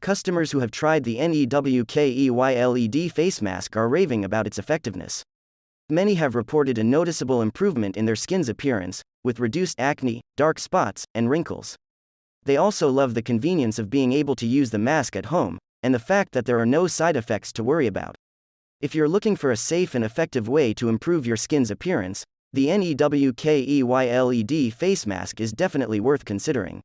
customers who have tried the NEWKEYLED face mask are raving about its effectiveness. Many have reported a noticeable improvement in their skin's appearance, with reduced acne, dark spots, and wrinkles. They also love the convenience of being able to use the mask at home, and the fact that there are no side effects to worry about. If you're looking for a safe and effective way to improve your skin's appearance, the NEWKEYLED face mask is definitely worth considering.